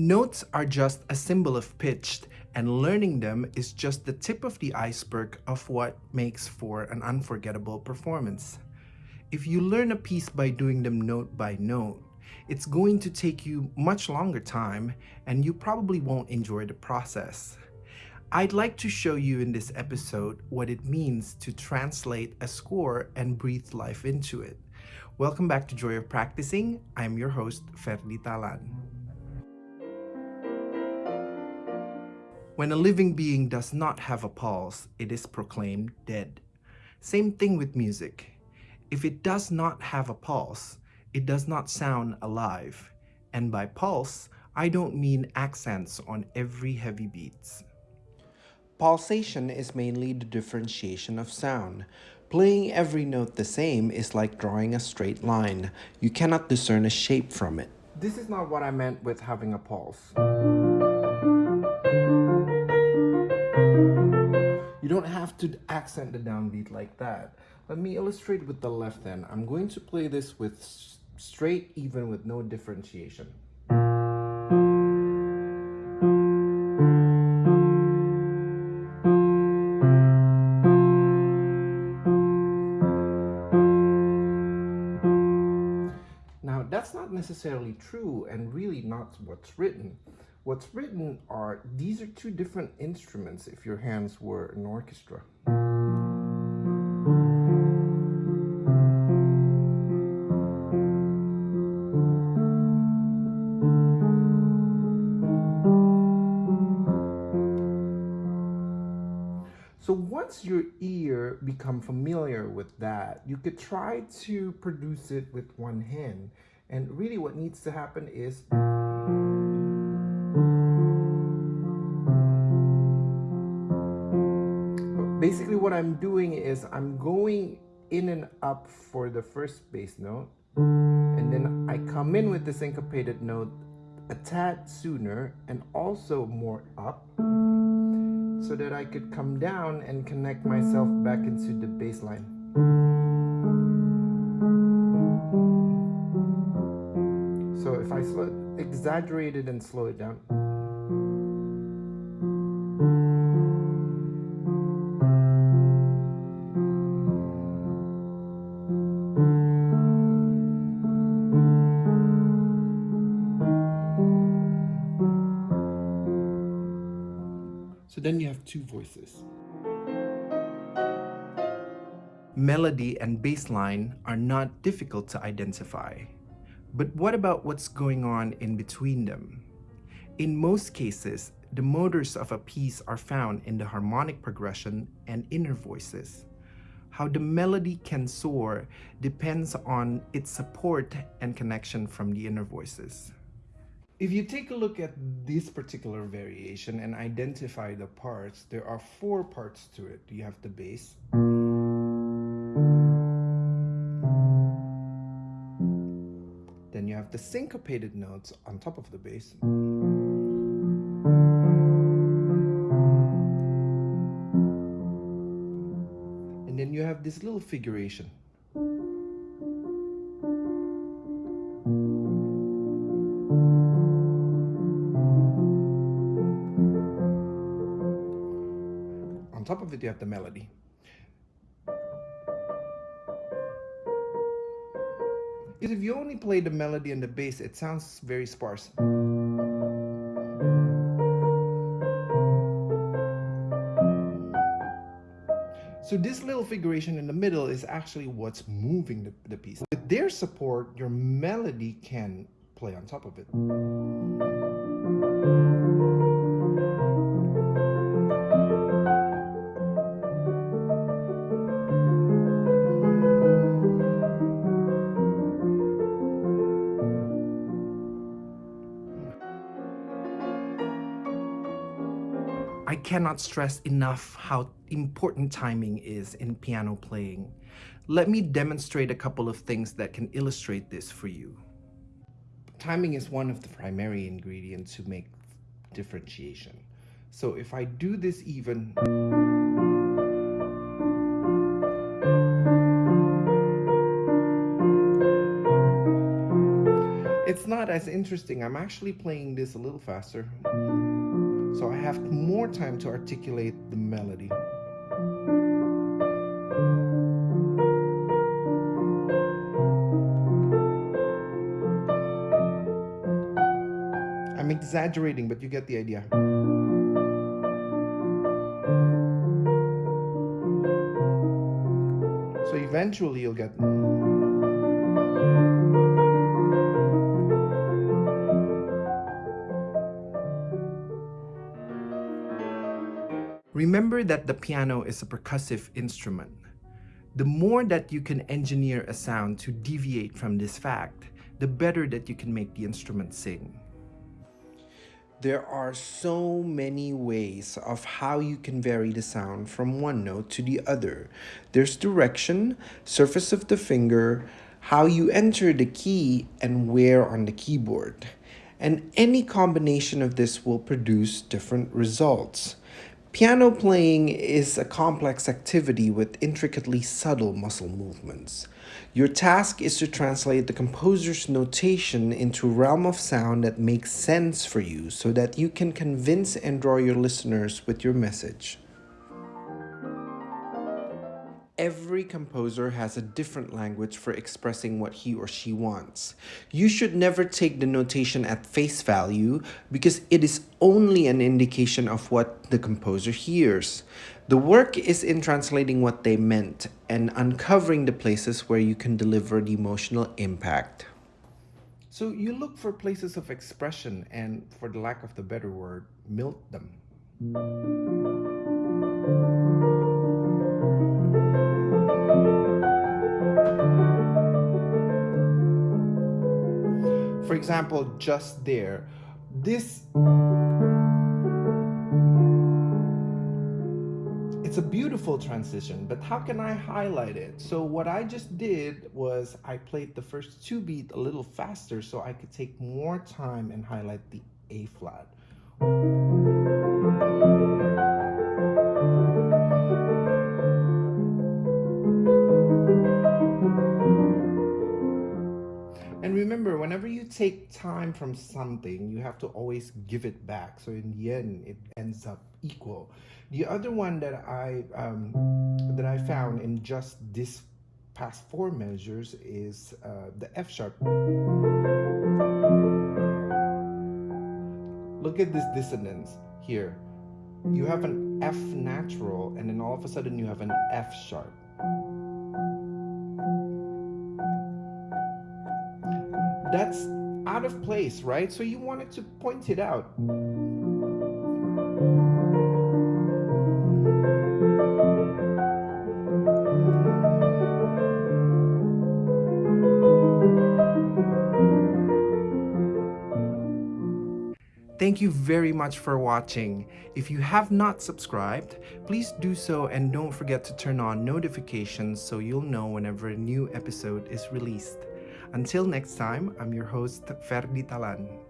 Notes are just a symbol of pitch, and learning them is just the tip of the iceberg of what makes for an unforgettable performance. If you learn a piece by doing them note by note, it's going to take you much longer time and you probably won't enjoy the process. I'd like to show you in this episode what it means to translate a score and breathe life into it. Welcome back to Joy of Practicing. I'm your host, Ferdi Talan. When a living being does not have a pulse, it is proclaimed dead. Same thing with music. If it does not have a pulse, it does not sound alive. And by pulse, I don't mean accents on every heavy beats. Pulsation is mainly the differentiation of sound. Playing every note the same is like drawing a straight line. You cannot discern a shape from it. This is not what I meant with having a pulse. Don't have to accent the downbeat like that. Let me illustrate with the left hand. I'm going to play this with straight even with no differentiation. Now that's not necessarily true and really not what's written. What's written are, these are two different instruments if your hands were an orchestra. So once your ear become familiar with that, you could try to produce it with one hand. And really what needs to happen is basically what I'm doing is I'm going in and up for the first bass note and then I come in with the syncopated note a tad sooner and also more up so that I could come down and connect myself back into the bass line. If I slow, exaggerate it and slow it down. So then you have two voices. Melody and bass line are not difficult to identify. But what about what's going on in between them? In most cases, the motors of a piece are found in the harmonic progression and inner voices. How the melody can soar depends on its support and connection from the inner voices. If you take a look at this particular variation and identify the parts, there are four parts to it. You have the bass. Have the syncopated notes on top of the bass. And then you have this little figuration. On top of it, you have the melody. If you only play the melody and the bass, it sounds very sparse. So this little figuration in the middle is actually what's moving the, the piece. With their support, your melody can play on top of it. I cannot stress enough how important timing is in piano playing. Let me demonstrate a couple of things that can illustrate this for you. Timing is one of the primary ingredients to make differentiation. So if I do this even... It's not as interesting. I'm actually playing this a little faster. So I have more time to articulate the melody. I'm exaggerating, but you get the idea. So eventually you'll get... Remember that the piano is a percussive instrument. The more that you can engineer a sound to deviate from this fact, the better that you can make the instrument sing. There are so many ways of how you can vary the sound from one note to the other. There's direction, surface of the finger, how you enter the key, and where on the keyboard. And any combination of this will produce different results. Piano playing is a complex activity with intricately subtle muscle movements. Your task is to translate the composer's notation into a realm of sound that makes sense for you so that you can convince and draw your listeners with your message. Every composer has a different language for expressing what he or she wants. You should never take the notation at face value because it is only an indication of what the composer hears. The work is in translating what they meant and uncovering the places where you can deliver the emotional impact. So you look for places of expression and, for the lack of the better word, milk them. For example, just there, this it's a beautiful transition, but how can I highlight it? So what I just did was I played the first two beat a little faster so I could take more time and highlight the A flat. Remember, whenever you take time from something, you have to always give it back. So in the end, it ends up equal. The other one that I um, that I found in just this past four measures is uh, the F sharp. Look at this dissonance here. You have an F natural, and then all of a sudden you have an F sharp. That's out of place, right? So you wanted to point it out. Thank you very much for watching. If you have not subscribed, please do so and don't forget to turn on notifications so you'll know whenever a new episode is released. Until next time, I'm your host, Ferdi Talan.